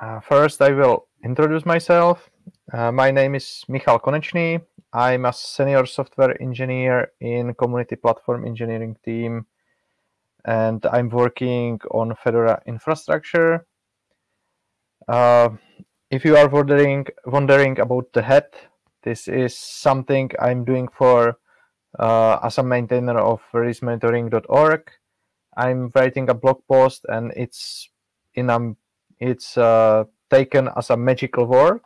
Uh, first, I will introduce myself. Uh, my name is Michal Konečný. I'm a senior software engineer in community platform engineering team, and I'm working on Fedora infrastructure. Uh, if you are wondering wondering about the head, this is something I'm doing for uh, as a maintainer of releasemonitoring.org. I'm writing a blog post, and it's in a it's uh, taken as a magical word,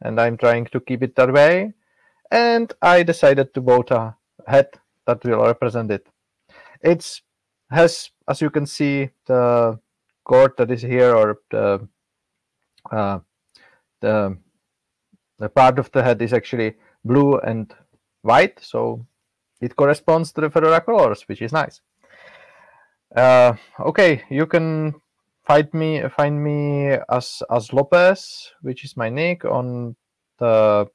and I'm trying to keep it that way. And I decided to vote a head that will represent it. It's has, as you can see, the cord that is here, or the uh, the the part of the head is actually blue and white, so it corresponds to the Fedora colors, which is nice. Uh, okay, you can find me find me as as Zlopez, which is my nick on the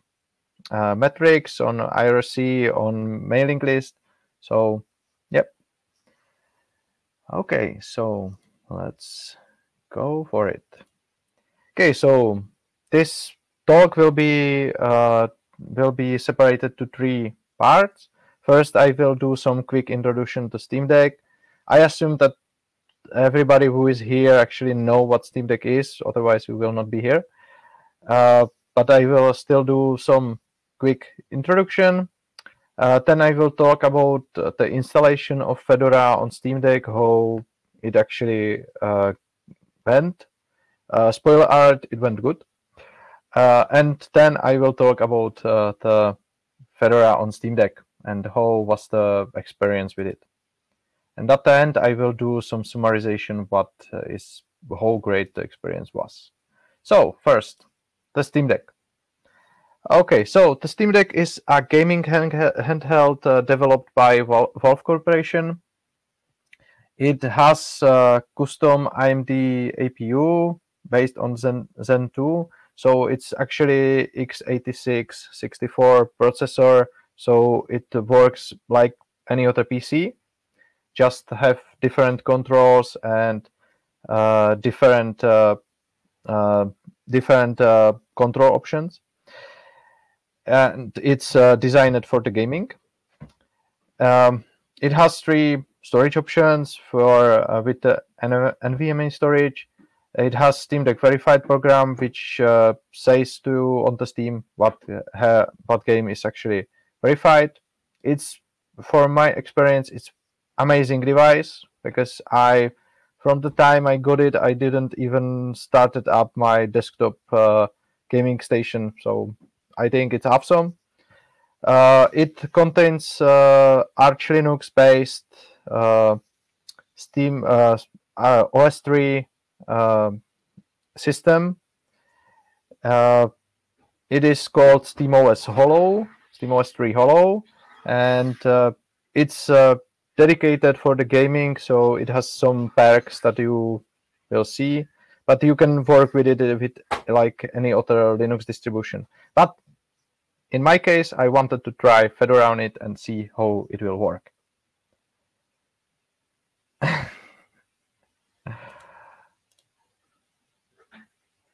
uh, Matrix on IRC on mailing list. So, yep. Okay, so let's go for it. Okay, so this talk will be uh, will be separated to three parts. First, I will do some quick introduction to Steam Deck. I assume that everybody who is here actually know what Steam Deck is, otherwise we will not be here. Uh, but I will still do some quick introduction. Uh, then I will talk about uh, the installation of Fedora on Steam Deck, how it actually uh, went. Uh, spoiler alert, it went good. And then I will talk about the Fedora on Steam Deck and how was the experience with it. And at the end, I will do some summarization what uh, is how great the experience was. So first, the Steam Deck. Okay, so the Steam Deck is a gaming handheld uh, developed by Valve Corporation. It has a custom AMD APU based on Zen, Zen 2. So it's actually x86 64 processor. So it works like any other PC just have different controls and uh, different uh, uh, different uh, control options. And it's uh, designed for the gaming. Um, it has three storage options for uh, with the NVMe storage. It has Steam Deck Verified program, which says to on the Steam what what game is actually verified. It's for my experience, it's amazing device because I, from the time I got it, I didn't even started up my desktop uh, gaming station. So I think it's awesome. Uh, it contains uh, Arch Linux based uh, Steam uh, uh, OS3 um, system. it is called SteamOS Holo, SteamOS 3 Holo, and it's dedicated for the gaming, so it has some perks that you will see, but you can work with it with like any other Linux distribution. But in my case, I wanted to try Fedora on it and see how it will work.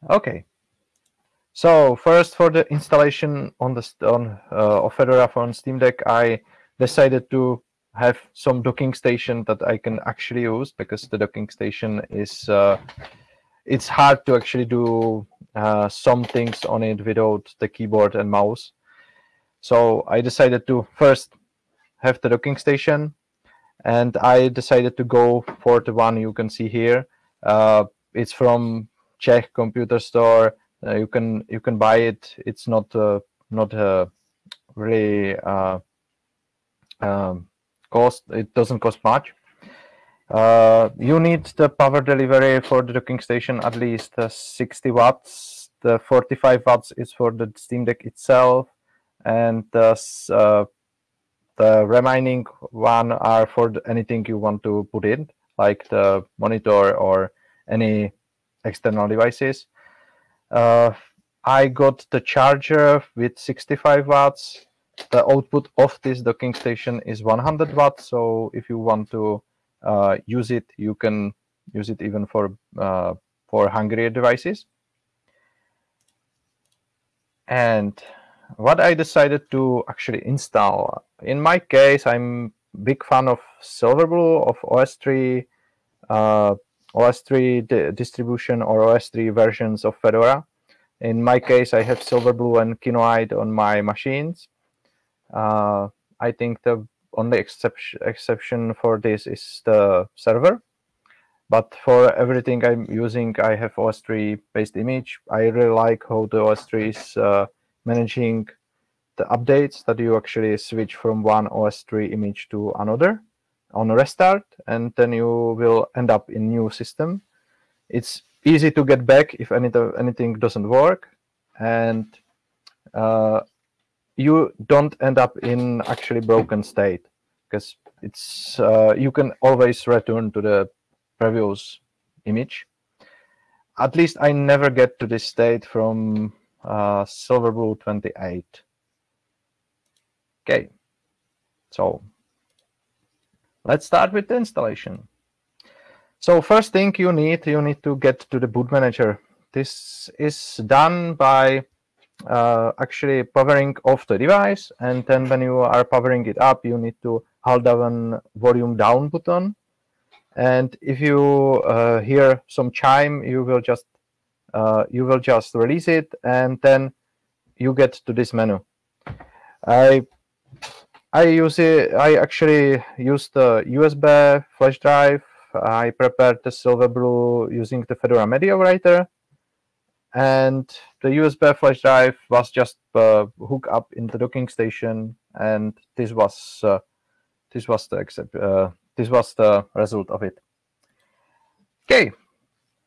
okay. So first, for the installation on the on uh, of Fedora on Steam Deck, I decided to have some docking station that I can actually use because the docking station is uh, it's hard to actually do uh, some things on it without the keyboard and mouse. So I decided to first have the docking station, and I decided to go for the one you can see here. Uh, it's from Czech computer store. Uh, you can you can buy it. It's not uh, not uh, really um, cost it doesn't cost much. Uh, you need the power delivery for the docking station at least uh, 60 watts. The 45 watts is for the steam deck itself and the, uh, remaining one are for anything you want to put in like the monitor or any external devices. Uh, I got the charger with 65 watts the output of this docking station is 100 watts. So if you want to uh, use it, you can use it even for uh, for hungrier devices. and what I decided to actually install. In my case, I'm big fan of Silverblue of OSTree, uh, OSTree distribution or OSTree versions of Fedora. In my case, I have Silverblue and Kinoite on my machines. Uh, I think the only exception exception for this is the server. But for everything I'm using, I have OSTree based image. I really like how the OSTree is uh, managing the updates that you actually switch from one OSTree image to another on a restart, and then you will end up in new system. It's easy to get back if any, anything doesn't work, and uh, you don't end up in actually broken state because it's uh, you can always return to the previous image. At least I never get to this state from uh, Silverblue 28. Okay, so let's start with the installation. So first thing you need, you need to get to the boot manager. This is done by uh, actually powering off the device. And then when you are powering it up, you need to hold down volume down button. And if you uh, hear some chime, you will just uh, you will just release it, and then you get to this menu. I I use it. I actually use the USB flash drive. I prepared the Silverblue using the Fedora Media Writer, and the USB flash drive was just uh, hooked up in the docking station, and this was uh, this was the uh, this was the result of it. Okay,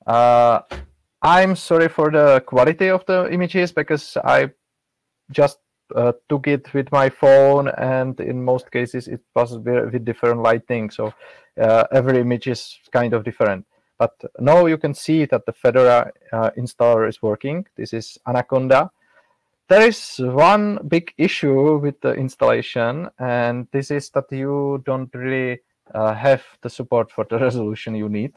I'm sorry for the quality of the images because I just uh, took it with my phone, and in most cases it was with different lighting, so uh, every image is kind of different. But now you can see that the Fedora uh, installer is working. This is Anaconda. There is one big issue with the installation, and this is that you don't really uh, have the support for the resolution you need.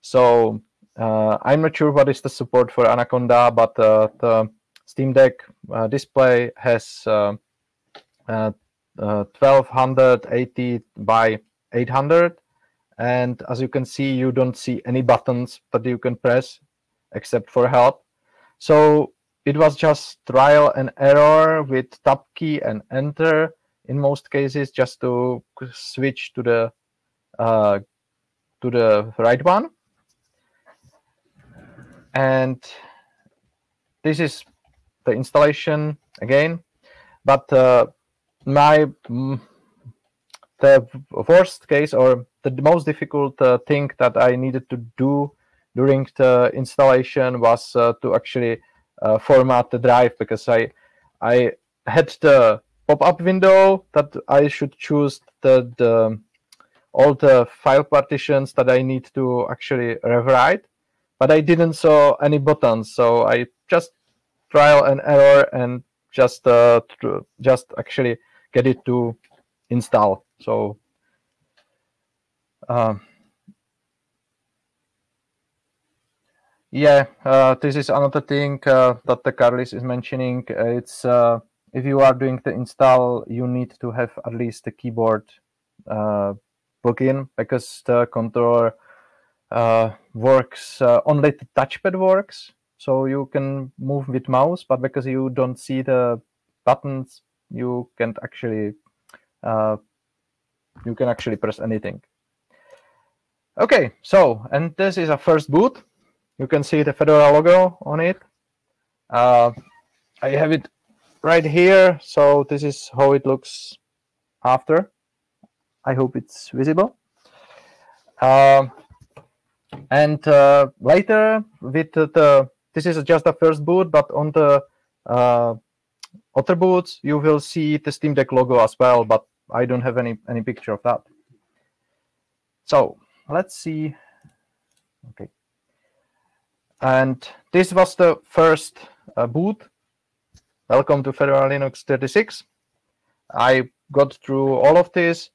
So uh, I'm not sure what is the support for Anaconda, but uh, the Steam Deck uh, display has 1280 by 800 and as you can see, you don't see any buttons that you can press except for help. So it was just trial and error with tab key and enter in most cases just to switch to the uh, to the right one. And this is the installation again. But uh, my mm, the worst case or the most difficult uh, thing that I needed to do during the installation was uh, to actually uh, format the drive because I I had the pop-up window that I should choose the, the all the file partitions that I need to actually rewrite, but I didn't saw any buttons, so I just trial and error and just uh, just actually get it to install. So um, yeah, uh, this is another thing uh, that the Carlis is mentioning. It's uh, if you are doing the install, you need to have at least the keyboard uh, plugin because the controller uh, works uh, only the touchpad works. So you can move with mouse, but because you don't see the buttons, you can't actually you can actually press anything. Okay, so, and this is a first boot. You can see the Fedora logo on it. Uh, I have it right here. So this is how it looks after. I hope it's visible. Uh, and uh, later with the, this is just a first boot, but on the uh, other boots, you will see the Steam Deck logo as well, but I don't have any, any picture of that. So let's see. Okay. And this was the first uh, boot. Welcome to Fedora Linux 36. I got through all of this.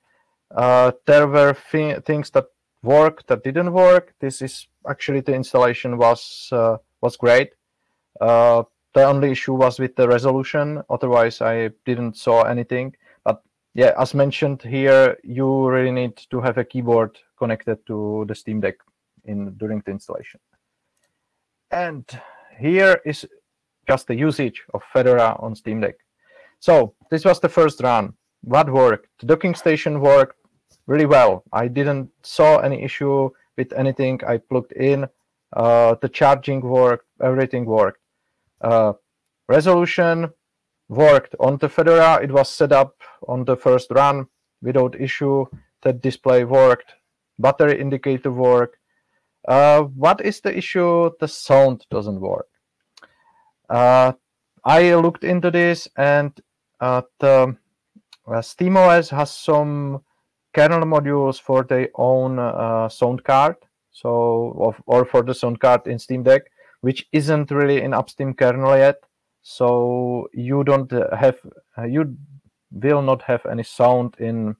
Uh, there were things that worked that didn't work. This is actually the installation was uh, was great. Uh, the only issue was with the resolution. Otherwise, I didn't saw anything. Yeah, as mentioned here, you really need to have a keyboard connected to the Steam Deck in during the installation. And here is just the usage of Fedora on Steam Deck. So this was the first run. What worked? The docking station worked really well. I didn't saw any issue with anything I plugged in. Uh, the charging worked, everything worked. Uh, resolution worked on the Fedora. It was set up on the first run without issue. The display worked. Battery indicator worked. Uh, what is the issue? The sound doesn't work. Uh, I looked into this and uh, the uh, SteamOS has some kernel modules for their own uh, sound card, so or for the sound card in Steam Deck, which isn't really in Upstream kernel yet. So you don't have uh, you will not have any sound in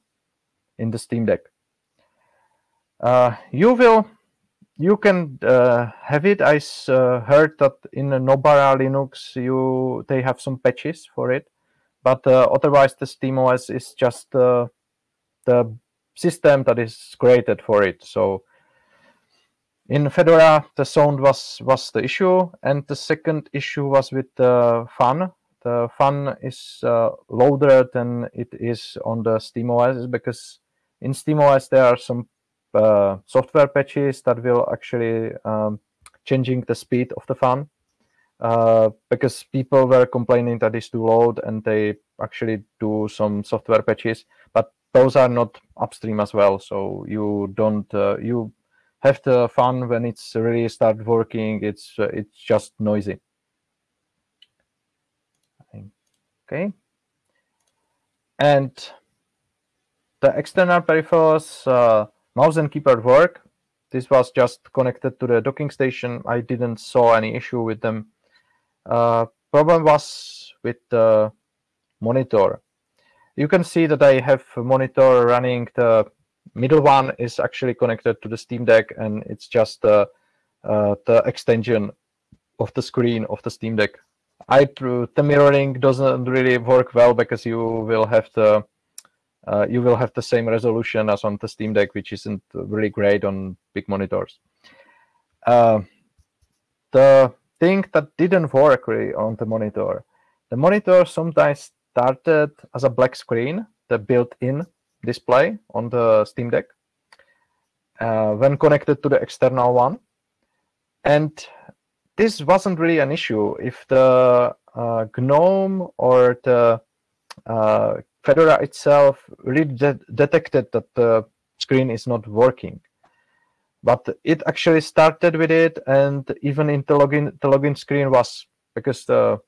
in the Steam Deck. Uh, you will you can uh, have it. I uh, heard that in Nobara Linux you they have some patches for it, but uh, otherwise the SteamOS is just the system that is created for it. So in Fedora, the sound was was the issue, and the second issue was with the fun. The fun is uh, loader than it is on the SteamOS because in SteamOS there are some uh, software patches that will actually um, changing the speed of the fun uh, because people were complaining that it's too loud and they actually do some software patches but those are not upstream as well so you don't uh, you have the fun when it's really start working it's uh, it's just noisy. Okay. And the external peripherals uh, mouse and keyboard work. This was just connected to the docking station. I didn't saw any issue with them. Uh, problem was with the monitor. You can see that I have a monitor running. The middle one is actually connected to the Steam Deck, and it's just uh, uh, the extension of the screen of the Steam Deck. I the mirroring doesn't really work well because you will have the uh, you will have the same resolution as on the Steam Deck, which isn't really great on big monitors. Uh, the thing that didn't work really on the monitor, the monitor sometimes started as a black screen, the built-in display on the Steam Deck, uh, when connected to the external one. And this wasn't really an issue if the uh, GNOME or the uh, Fedora itself really de detected that the screen is not working. But it actually started with it, and even in the login, the login screen was because the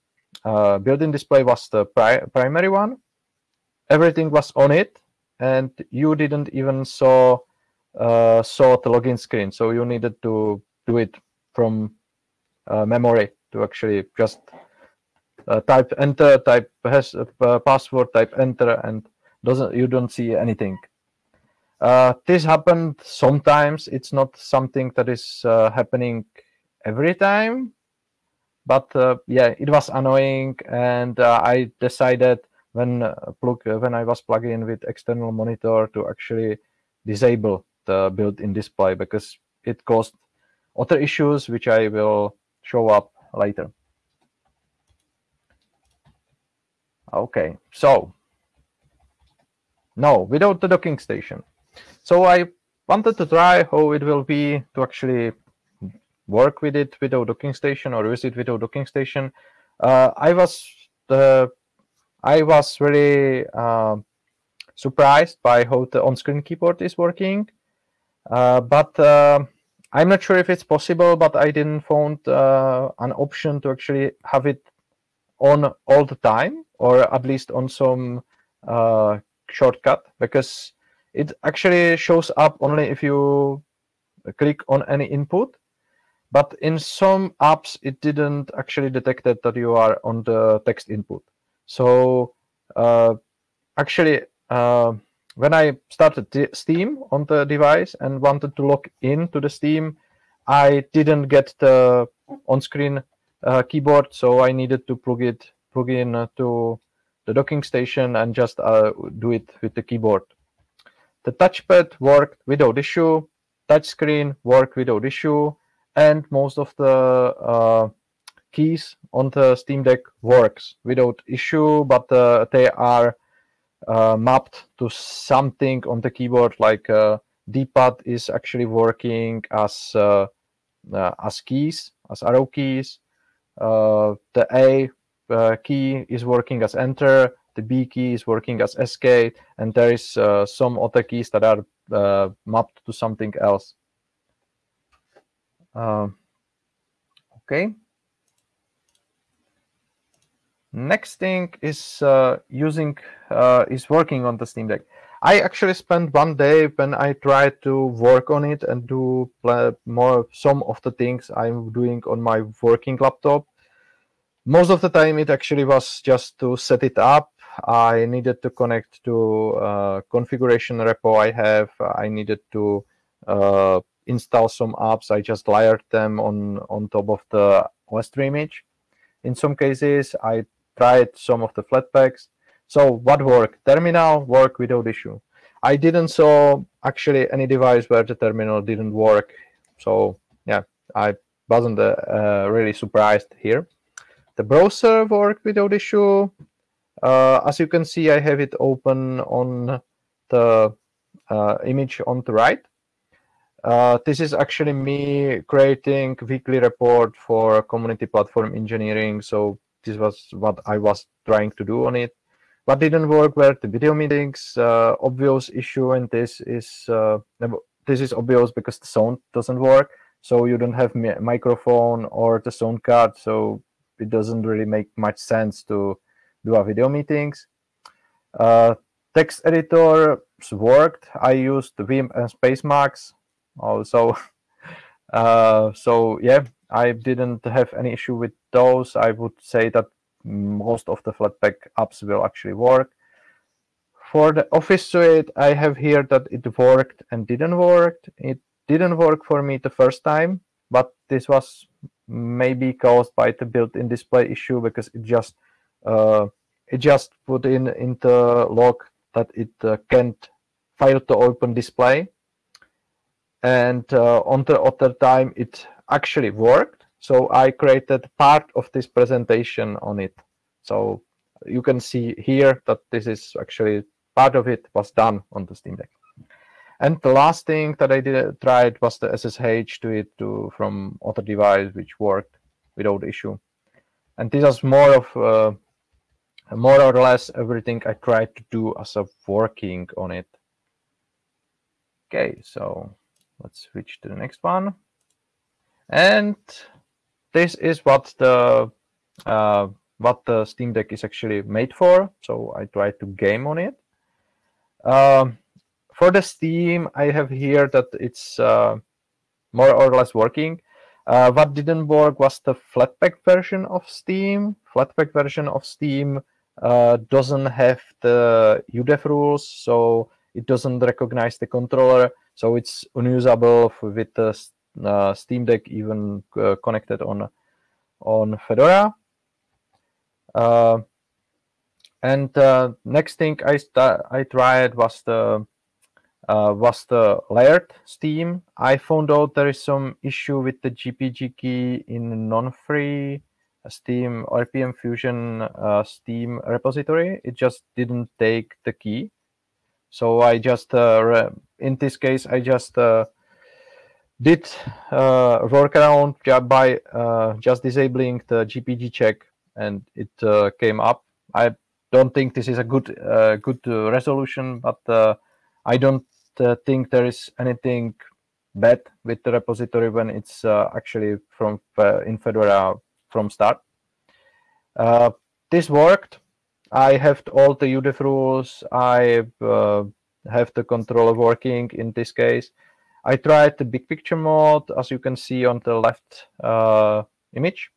uh, built-in display was the pri primary one. Everything was on it, and you didn't even saw uh, saw the login screen. So you needed to do it from uh, memory to actually just uh, type enter, type has uh, password, type enter, and doesn't you don't see anything. Uh, this happened sometimes. It's not something that is happening every time, but uh, yeah, it was annoying, and uh, I decided when uh, plug when I was plugging in with external monitor to actually disable the built-in display because it caused other issues which I will show up later. Okay, so no, without the docking station. So I wanted to try how it will be to actually work with it without docking station or use it without docking station. Uh, I was the I was really uh, surprised by how the on-screen keyboard is working, uh, but uh, I'm not sure if it's possible. But I didn't find uh, an option to actually have it on all the time, or at least on some uh, shortcut, because it actually shows up only if you click on any input but in some apps, it didn't actually detected that you are on the text input. So uh, actually, uh, when I started Steam on the device and wanted to log in to the Steam, I didn't get the on-screen uh, keyboard, so I needed to plug it plug in uh, to the docking station and just uh, do it with the keyboard. The touchpad worked without issue, touchscreen worked without issue, and most of the uh, keys on the Steam Deck works without issue, but uh, they are uh, mapped to something on the keyboard like uh, D-pad is actually working as uh, uh, as keys, as arrow keys. Uh, the A key is working as enter. The B key is working as escape, and there is some other keys that are mapped to something else. Um, okay. Next thing is uh, using uh, is working on the Steam Deck. I actually spent one day when I tried to work on it and do more some of the things I'm doing on my working laptop. Most of the time, it actually was just to set it up. I needed to connect to uh, configuration repo I have. I needed to uh, install some apps. I just layered them on on top of the OSTree image. In some cases, I tried some of the Flatpaks. So what worked? Terminal worked without issue. I didn't saw actually any device where the terminal didn't work. So yeah, I wasn't uh, uh, really surprised here. The browser worked without issue. Uh, as you can see, I have it open on the uh, image on the right. Uh, this is actually me creating weekly report for community platform engineering. So this was what I was trying to do on it. What didn't work were the video meetings. Uh, obvious issue, and this is uh, this is obvious because the sound doesn't work. So you don't have microphone or the sound card, so it doesn't really make much sense to do a video meetings. Uh, text editor worked. I used Vim and Spacemacs also. Uh, so yeah, I didn't have any issue with those. I would say that most of the Flatpak apps will actually work. For the Office suite, I have here that it worked and didn't work. It didn't work for me the first time, but this was maybe caused by the built-in display issue because it just uh, it just put in in the log that it uh, can't file to open display and uh, on the other time it actually worked. So I created part of this presentation on it. So you can see here that this is actually part of it was done on the Steam Deck. And the last thing that I did tried was the SSH to it to from other device, which worked without issue. And this was more of uh, more or less everything I tried to do as a working on it. Okay, so let's switch to the next one. And this is what the uh, what the Steam Deck is actually made for. So I try to game on it. Um, for the Steam, I have here that it's uh, more or less working. Uh, what didn't work was the Flatpak version of Steam. Flatpak version of Steam uh, doesn't have the udev rules, so it doesn't recognize the controller. So it's unusable with the Steam Deck even uh, connected on on Fedora. Uh, and uh, next thing I I tried was the uh, was the layered Steam. I found out there is some issue with the GPG key in non-free Steam RPM Fusion uh, Steam repository. It just didn't take the key. So I just, uh, in this case, I just uh, did uh, workaround by uh, just disabling the GPG check, and it uh, came up. I don't think this is a good uh, good uh, resolution, but uh, I don't think there is anything bad with the repository when it's actually from in Fedora from start. this worked. I have all the udev rules. I uh, have the controller working in this case. I tried the big picture mode, as you can see on the left uh, image.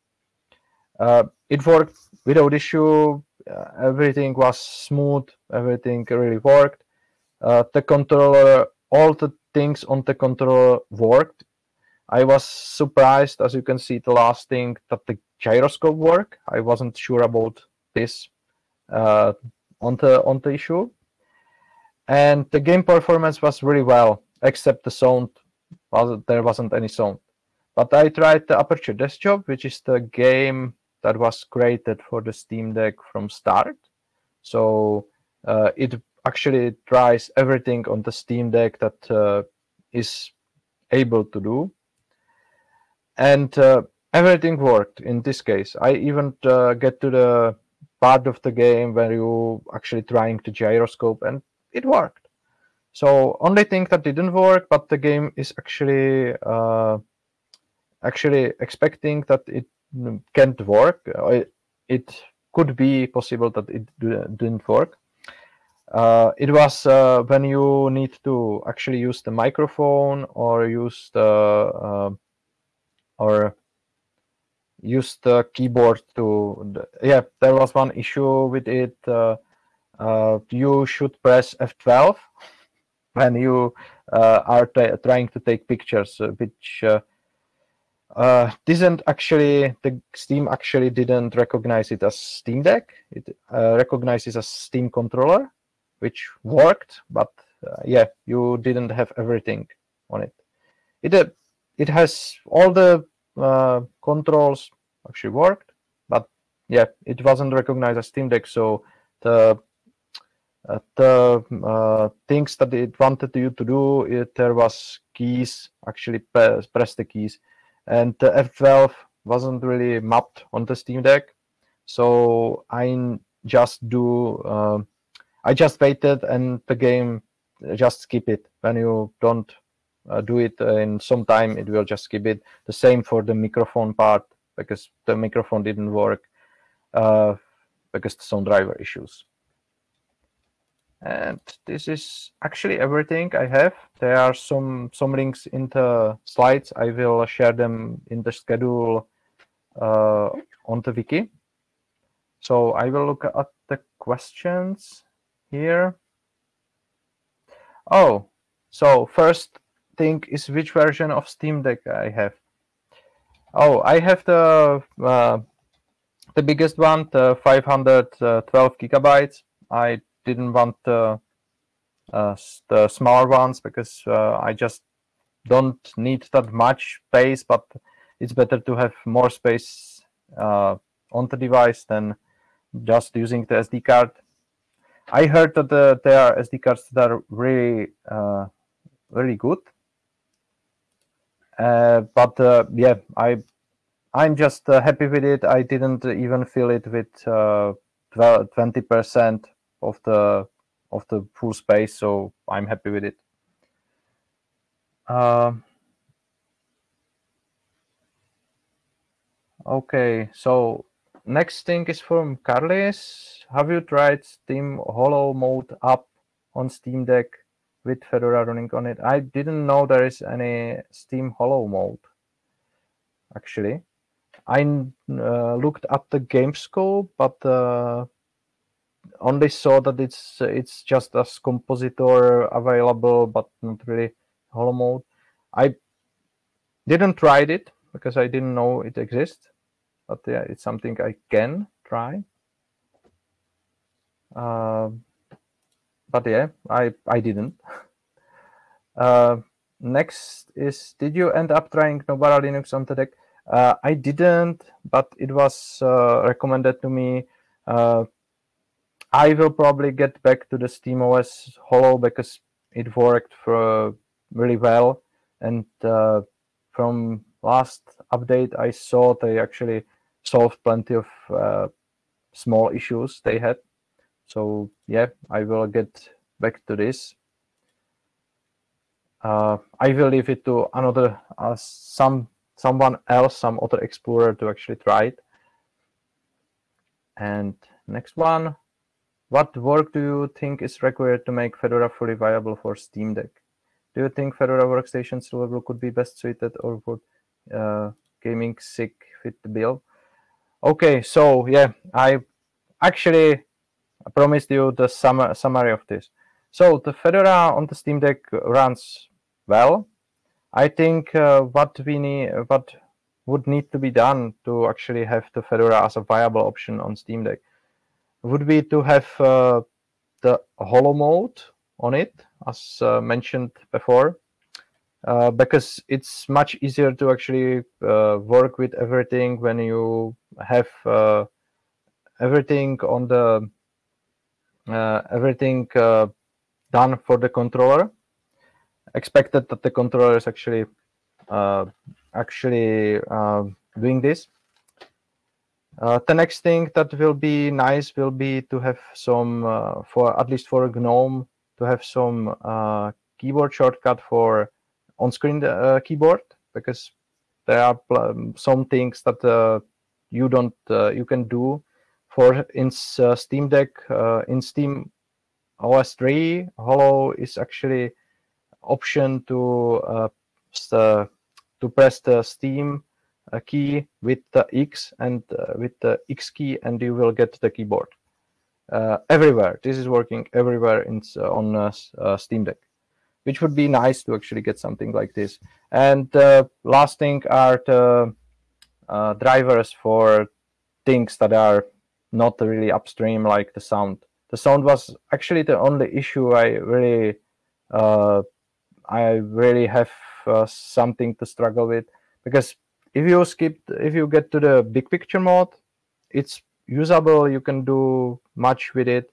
Uh, it worked without issue. Uh, everything was smooth. Everything really worked. Uh, the controller, all the things on the controller worked. I was surprised, as you can see, the last thing that the gyroscope work. I wasn't sure about this uh, on the on the issue, and the game performance was really well, except the sound. Was there wasn't any sound. But I tried the Aperture Desk Job, which is the game that was created for the Steam Deck from start. So uh, it actually tries everything on the Steam Deck that uh, is able to do. And uh, everything worked in this case. I even uh, get to the part of the game where you actually trying to gyroscope and it worked. So only thing that didn't work, but the game is actually uh, actually expecting that it can't work. It, it could be possible that it didn't work. Uh, it was uh, when you need to actually use the microphone or use the uh, or use the keyboard to yeah there was one issue with it uh, uh, you should press F12 when you uh, are trying to take pictures which uh, didn't actually the Steam actually didn't recognize it as Steam Deck. It uh, recognizes as Steam controller, which worked, but uh, yeah, you didn't have everything on it. It uh, it has all the uh, controls actually worked, but yeah, it wasn't recognized as Steam Deck. So the uh, the things that it wanted you to do, it, there was keys actually press, press the keys and the F12 wasn't really mapped on the Steam Deck. So I just do, uh, I just waited and the game just skip it. When you don't uh, do it in some time, it will just skip it. The same for the microphone part because the microphone didn't work uh, because the sound driver issues. And this is actually everything I have. There are some some links in the slides. I will share them in the schedule uh, on the wiki. So I will look at the questions here. Oh, so first thing is which version of Steam Deck I have. Oh, I have the uh, the biggest one, the 512 gigabytes. I didn't want the, uh, the smaller ones because uh, I just don't need that much space, but it's better to have more space uh, on the device than just using the SD card. I heard that the, there are SD cards that are really, uh, really good. Uh, but uh, yeah, I, I'm just happy with it. I didn't even fill it with 20% of the of the full space, so I'm happy with it. Uh, okay, so next thing is from Carlis. Have you tried Steam Holo Mode app on Steam Deck with Fedora running on it? I didn't know there is any Steam Holo Mode, actually. I uh, looked at the GameScope, but uh, only saw that it's it's just as compositor available, but not really holo mode. I didn't try it because I didn't know it exists, but yeah, it's something I can try. Uh, but yeah, I I didn't. uh, next is, did you end up trying Nobara Linux on the deck? Uh, I didn't, but it was uh, recommended to me uh, I will probably get back to the SteamOS Holo because it worked for really well. And uh, from last update, I saw they actually solved plenty of uh, small issues they had. So yeah, I will get back to this. Uh, I will leave it to another uh, some someone else, some other explorer to actually try it. And next one, what work do you think is required to make Fedora fully viable for Steam Deck? Do you think Fedora Workstation Silverblue could be best suited or would uh, gaming SIG fit the bill? Okay, so yeah, I actually promised you the sum summary of this. So the Fedora on the Steam Deck runs well. I think uh, what we need, what would need to be done to actually have the Fedora as a viable option on Steam Deck would be to have uh, the holo mode on it, as uh, mentioned before, uh, because it's much easier to actually uh, work with everything when you have uh, everything on the uh, everything done for the controller. Expected that the controller is actually actually doing this. Uh, the next thing that will be nice will be to have some, uh, for at least for GNOME, to have some uh, keyboard shortcut for on-screen uh, keyboard because there are um, some things that uh, you don't uh, you can do for in Steam Deck in Steam OS 3. Holo is actually option to to press the Steam a key with the X and uh, with the X key, and you will get the keyboard uh, everywhere. This is working everywhere in, uh, on uh, Steam Deck, which would be nice to actually get something like this. And last thing are the drivers for things that are not really upstream, like the sound. The sound was actually the only issue I really, I really have something to struggle with because if you skip if you get to the big picture mode it's usable you can do much with it.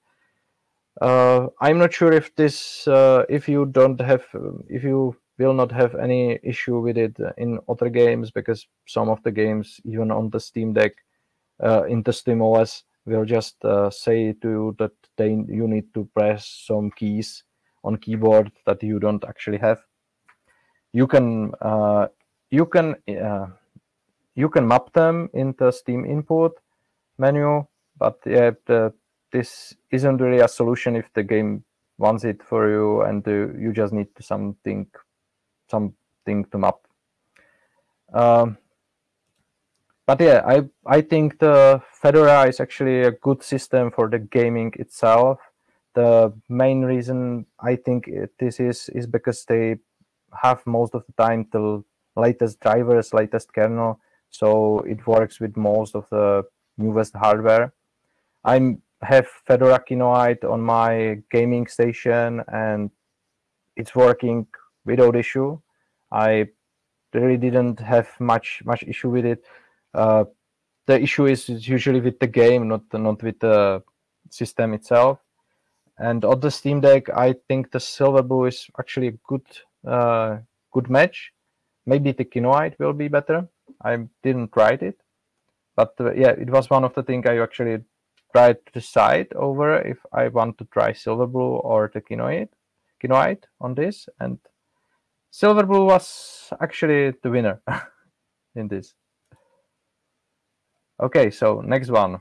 Uh, i'm not sure if this uh, if you don't have if you will not have any issue with it in other games because some of the games even on the steam deck uh, in the steam os will just uh, say to you that they you need to press some keys on keyboard that you don't actually have. You can uh, you can uh, you can map them in the Steam input menu, but yeah, the, this isn't really a solution if the game wants it for you and uh, you just need something something to map. Um, but yeah, I I think the Fedora is actually a good system for the gaming itself. The main reason I think it, this is is because they have most of the time the latest drivers, latest kernel, so it works with most of the newest hardware. I have Fedora Kinoite on my gaming station and it's working without issue. I really didn't have much much issue with it. Uh, the issue is usually with the game, not not with the system itself. And on the Steam Deck, I think the Silverblue is actually a good uh, good match. Maybe the Kinoite will be better. I didn't write it, but uh, yeah, it was one of the things I actually tried to decide over if I want to try Silverblue or the Kinoite, Kinoite on this, and Silverblue was actually the winner in this. Okay, so next one.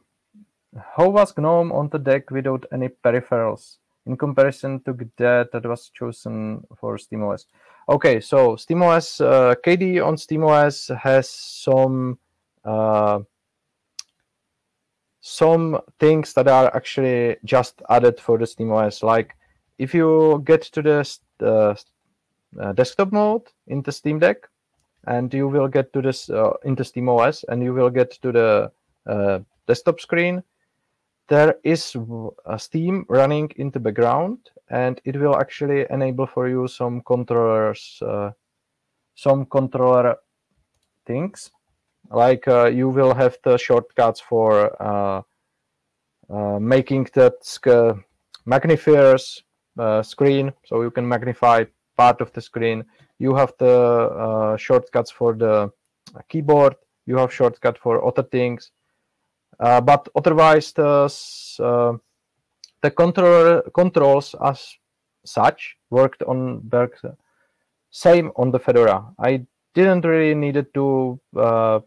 How was GNOME on the deck without any peripherals in comparison to that that was chosen for SteamOS? Okay, so SteamOS uh, on SteamOS has some uh, some things that are actually just added for the SteamOS. Like if you get to the uh, desktop mode in the Steam Deck, and you will get to this uh, into SteamOS, and you will get to the uh, desktop screen. There is a Steam running in the background, and it will actually enable for you some controllers, uh, some controller things. Like uh, you will have the shortcuts for uh, uh making that magnifiers uh, screen, so you can magnify part of the screen. You have the uh, shortcuts for the keyboard. You have shortcut for other things. But otherwise, the the controller controls as such worked on worked same on the Fedora. I didn't really needed to uh,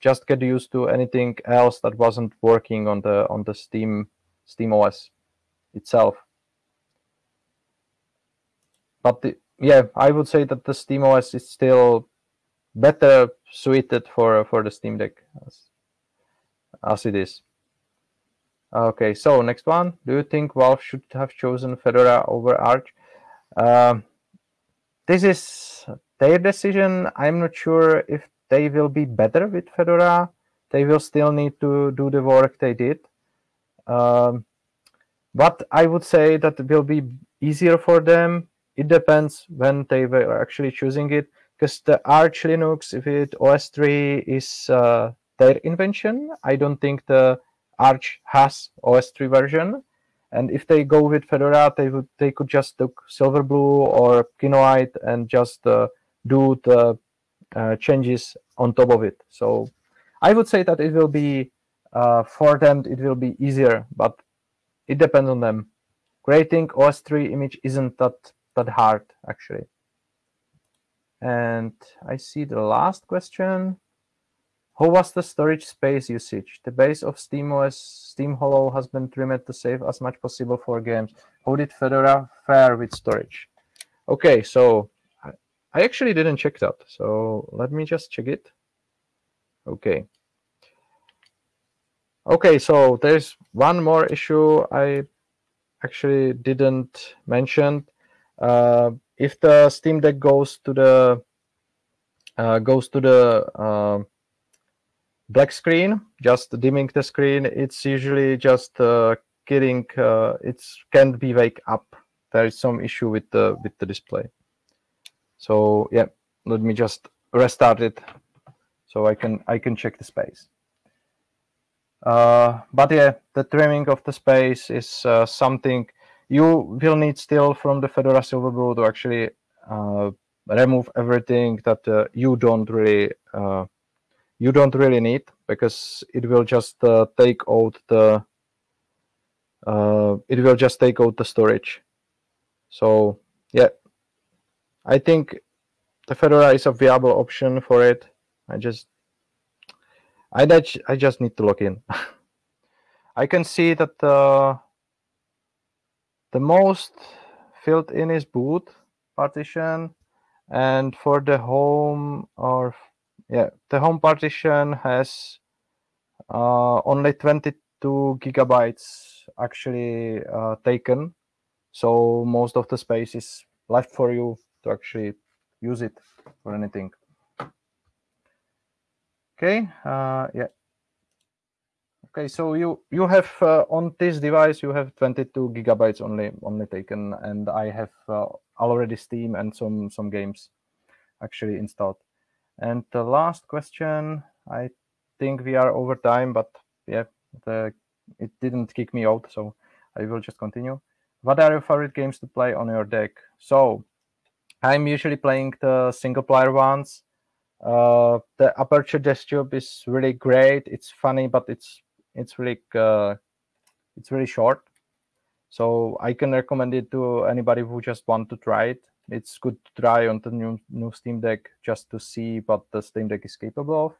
just get used to anything else that wasn't working on the on the Steam Steam OS itself. But the, yeah, I would say that the Steam OS is still better suited for for the Steam Deck as, it is. Okay, so next one. Do you think Valve should have chosen Fedora over Arch? Uh, this is their decision. I'm not sure if they will be better with Fedora. They will still need to do the work they did. Um, but I would say that it will be easier for them. It depends when they were actually choosing it, because the Arch Linux with OS 3 is uh, their invention. I don't think the Arch has OSTree version. And if they go with Fedora, they would they could just take Silverblue or Kinoite and just uh, do the uh, changes on top of it. So I would say that it will be uh, for them. It will be easier, but it depends on them. Creating OSTree image isn't that that hard actually. And I see the last question. How was the storage space usage? The base of SteamOS Steam Holo has been trimmed to save as much possible for games. How did Fedora fare with storage? Okay, so I actually didn't check that. So let me just check it. Okay. Okay, so there's one more issue I actually didn't mention. Uh, if the Steam Deck goes to the uh, goes to the uh, black screen, just dimming the screen, it's usually just uh, getting uh, it can't be wake up. There is some issue with the with the display. So yeah, let me just restart it so I can I can check the space. Uh, but yeah, the trimming of the space is uh, something you will need still from the Fedora Silverblue to actually uh, remove everything that uh, you don't really uh, you don't really need because it will just uh, take out the it will just take out the storage. So yeah, I think the Fedora is a viable option for it. I just I that I just need to log in. I can see that the the most filled in is boot partition, and for the home or yeah, the home partition has uh, only 22 gigabytes actually uh, taken. So most of the space is left for you to actually use it for anything. Okay, uh, yeah. Okay, so you you have uh, on this device you have 22 gigabytes only only taken, and I have uh, already Steam and some some games actually installed. And the last question, I think we are over time, but yeah, the it didn't kick me out, so I will just continue. What are your favorite games to play on your deck? So I'm usually playing the single player ones. Uh, the Aperture Desk Job is really great. It's funny, but it's it's really uh, it's really short. So I can recommend it to anybody who just want to try it. It's good to try on the new new Steam Deck just to see what the Steam Deck is capable of.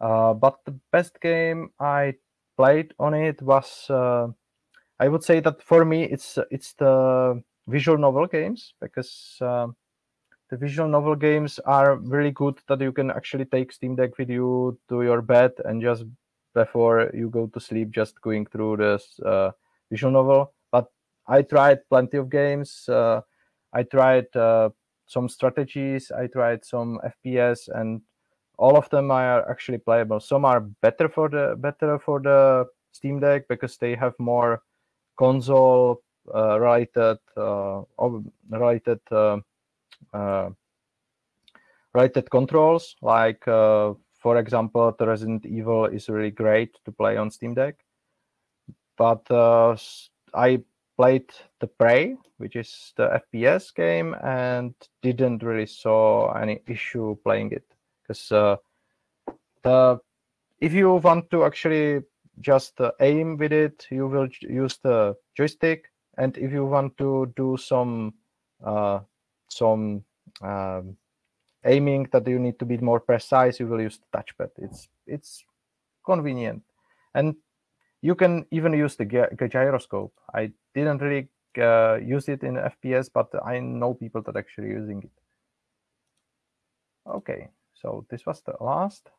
Uh, but the best game I played on it was uh, I would say that for me it's it's the visual novel games because uh, the visual novel games are really good that you can actually take Steam Deck with you to your bed and just before you go to sleep, just going through this uh, visual novel. But I tried plenty of games. Uh, I tried uh, some strategies. I tried some FPS, and all of them are actually playable. Some are better for the better for the Steam Deck because they have more console uh, related uh, related uh, related controls. Like for example, the Resident Evil is really great to play on Steam Deck. But I played the Prey, which is the FPS game, and didn't really saw any issue playing it because uh, the if you want to actually just uh, aim with it, you will use the joystick, and if you want to do some uh, some um, aiming that you need to be more precise, you will use the touchpad. It's it's convenient, and you can even use the gyroscope. I didn't really uh, use it in FPS, but I know people that actually using it. Okay, so this was the last.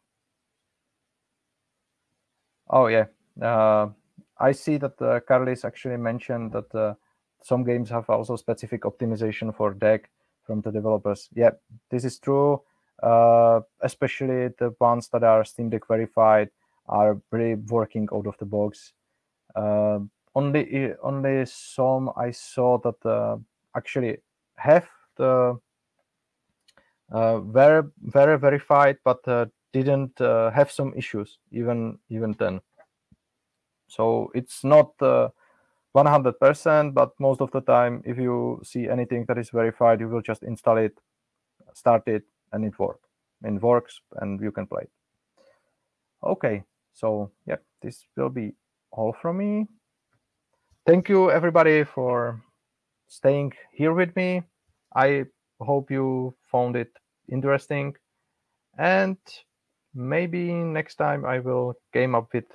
Oh yeah, uh, I see that uh, Carlis actually mentioned that uh, some games have also specific optimization for deck from the developers. Yeah, this is true. uh, especially the ones that are Steam Deck verified, are really working out of the box. Uh, only only some I saw that uh, actually have the uh, very very verified, but uh, didn't uh, have some issues even even then. So it's not 100%, but most of the time, if you see anything that is verified, you will just install it, start it, and it works. It works, and you can play it. Okay, so yeah, this will be all from me. Thank you, everybody, for staying here with me. I hope you found it interesting. And maybe next time I will game up with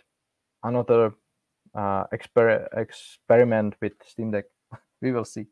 another uh, exper experiment with Steam Deck. we will see.